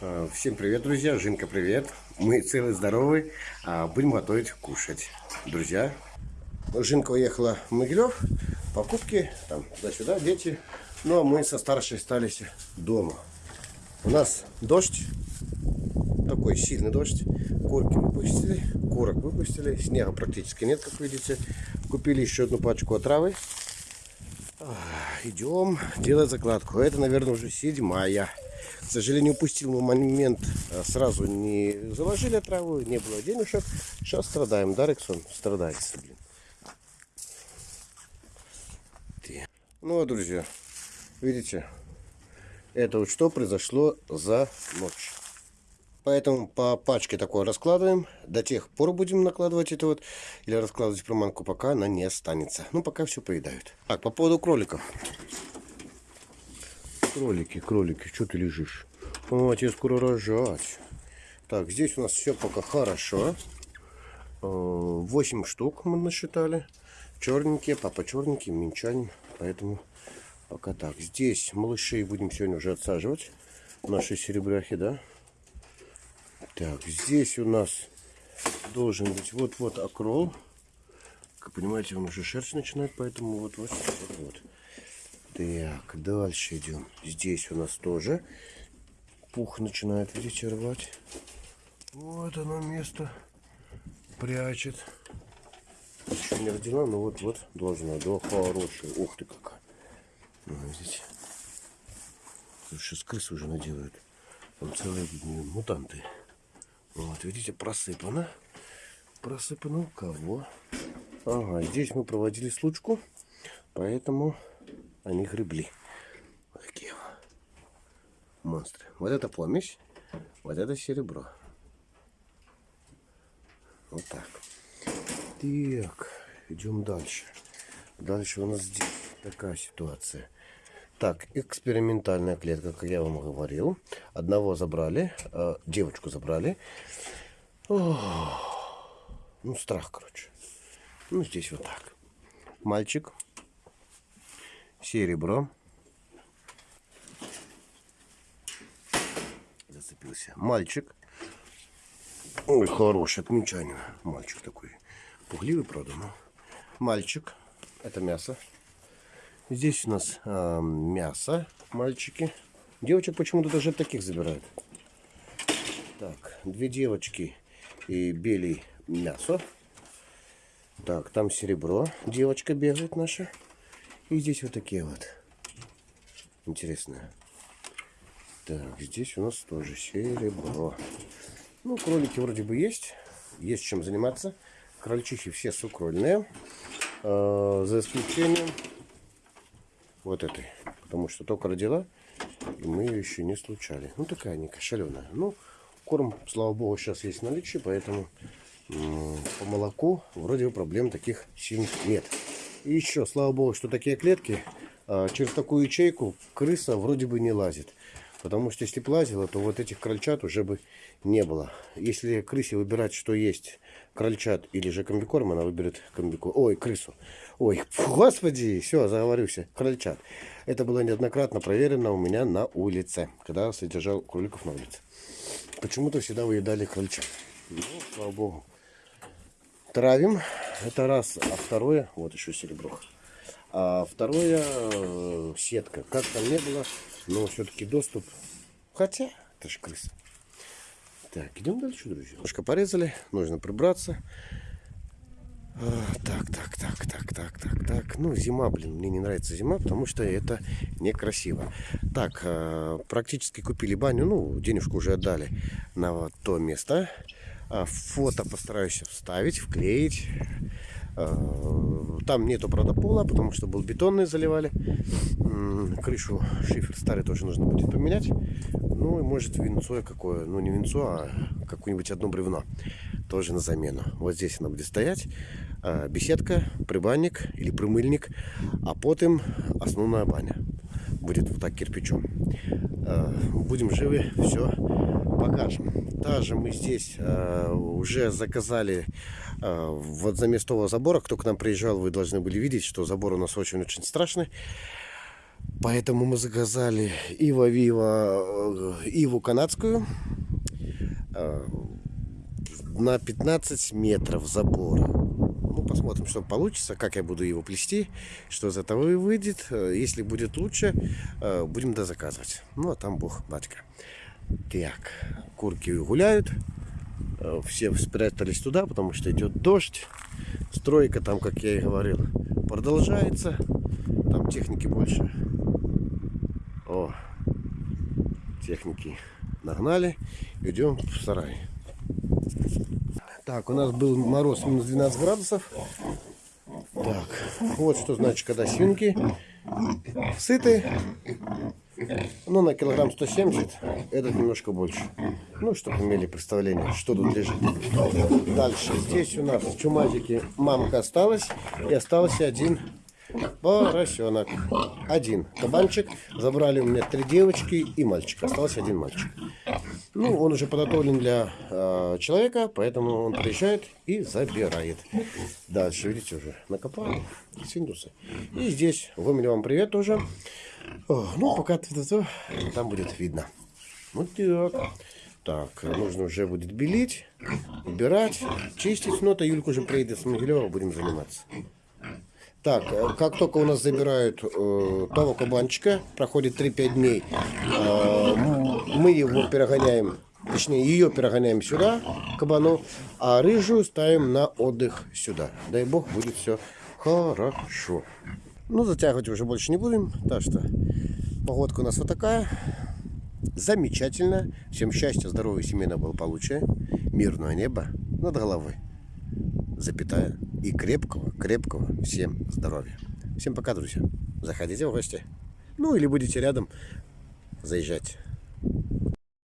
А, Всем привет, друзья! Жинка, привет! Мы целые, здоровые, а будем готовить кушать. Друзья, Жинка уехала в Могилев, покупки, там, туда-сюда, дети. Ну, а мы со старшей остались дома. У нас дождь, такой сильный дождь. Курки выпустили, курок выпустили, снега практически нет, как видите. Купили еще одну пачку отравы. Идем делать закладку. Это, наверное, уже седьмая. К сожалению, упустил мы момент. а, Сразу не заложили траву, не было денежек. Сейчас страдаем. Да, Рексон? Страдается, блин. Ну, вот, друзья, видите, это вот что произошло за ночь. Поэтому по пачке такое раскладываем. До тех пор будем накладывать это вот. Или раскладывать приманку, пока она не останется. Ну, пока все поедают. Так, по поводу кроликов. Кролики, кролики, что ты лежишь? О, тебе скоро рожать. Так, здесь у нас все пока хорошо. 8 штук мы насчитали. Черненькие, папа черненький, минчанин. Поэтому пока так. Здесь малышей будем сегодня уже отсаживать. Наши серебряхи, да? Так, здесь у нас должен быть вот-вот окрол. Как понимаете, он уже шерсть начинает, поэтому вот-вот. Так, дальше идем. Здесь у нас тоже пух начинает, видите, рвать. Вот оно место прячет. Еще не родила, но вот-вот должна. Да, хорошая. Ух ты какая. Ну, видите. Сейчас крысы уже наделают. Там целые мутанты. Вот, видите, просыпано. Просыпано у кого? Ага, здесь мы проводили случку, поэтому они гребли. Вот такие монстры. Вот это помесь, вот это серебро. Вот так. Так, идем дальше. Дальше у нас здесь такая ситуация. Так, экспериментальная клетка, как я вам говорил. Одного забрали, э, девочку забрали. Ох, ну, страх, короче. Ну, здесь вот так. Мальчик. Серебро. Зацепился. Мальчик. Ой, хороший, отмечание. Мальчик такой. Пугливый, правда, но. Мальчик. Это мясо. Здесь у нас а, мясо, мальчики. Девочек почему-то даже таких забирают. Так, две девочки и белый мясо. Так, там серебро. Девочка бегает наша. И здесь вот такие вот. Интересные. Так, здесь у нас тоже серебро. Ну, кролики вроде бы есть. Есть чем заниматься. Крольчихи все сукрольные. Э, за исключением вот этой. Потому что только родила, и мы ее еще не случали. Ну, такая не кошеленая. Ну, корм, слава богу, сейчас есть в наличии, поэтому по молоку вроде бы проблем таких сильных нет. И еще, слава богу, что такие клетки, а, через такую ячейку крыса вроде бы не лазит. Потому что если бы лазила, то вот этих крольчат уже бы не было. Если крысе выбирать, что есть крольчат или же комбикорм, она выберет комбикорм. Ой, крысу. Ой, господи, все, заговорился. Крольчат. Это было неоднократно проверено у меня на улице, когда содержал кроликов на улице. Почему-то всегда выедали крольчат. Ну, слава богу. Травим. Это раз. А второе, вот еще серебро. А второе, э, сетка. Как там не было, но все-таки доступ. Хотя, это же крыса. Так, идем дальше, друзья. Немножко порезали, нужно прибраться. А, так, так, так, так, так, так, так. Ну, зима, блин, мне не нравится зима, потому что это некрасиво. Так, э, практически купили баню, ну, денежку уже отдали на то место. А, Фото постараюсь вставить, вклеить. А, Там нету, правда, пола, потому что был бетонный заливали. Крышу шифер старый тоже нужно будет поменять. Ну и может венцо какое, ну не венцо, а какое-нибудь одно бревно. Тоже на замену. Вот здесь она будет стоять. А, Беседка, прибанник или примыльник. А потом основная баня. Будет вот так кирпичом. Будем живы, все покажем. Также мы здесь а, уже заказали а, вот заместо того забора. Кто к нам приезжал, вы должны были видеть, что забор у нас очень-очень страшный. Поэтому мы заказали Ива Вива, э, Иву канадскую э, на 15 метров забора. Ну, посмотрим, что получится, как я буду его плести, что из этого выйдет. Э, Если будет лучше, э, будем дозаказывать. Ну, а там бог, батька. Так, курки гуляют. Э, Все спрятались туда, потому что идет дождь. Стройка там, как я и говорил, продолжается. Там техники больше. О, техники нагнали. Идем в сарай. Так, у нас был мороз минус 12 градусов. Так, вот что значит, когда свинки сыты. Ну, на килограмм 170, этот немножко больше. Ну, чтобы имели представление, что тут лежит. Дальше, здесь у нас чумазики мамка осталась. И остался один поросенок. Один кабанчик. Забрали у меня три девочки и мальчик. Остался один мальчик. Ну, он уже подготовлен для э, человека, поэтому он приезжает и забирает. Дальше, видите, уже накопали синдусы. И здесь вымели вам привет тоже. Ну, пока то там будет видно. Вот так. Так, нужно уже будет белить, убирать, чистить. Ну, это Юлька уже приедет с Могилева, будем заниматься. Так, э, как только у нас забирают э, того кабанчика, проходит 3-5 дней, э, м- мы его перегоняем, точнее ее перегоняем сюда, кабану, а рыжую ставим на отдых сюда. Дай бог, будет все хорошо. Ну, затягивать уже больше не будем, так что погодка у нас вот такая. Замечательно. Всем счастья, здоровья, семейного благополучия, мирного неба над головой запятая, и крепкого, крепкого всем здоровья. Всем пока, друзья. Заходите в гости. Ну, или будете рядом, заезжать.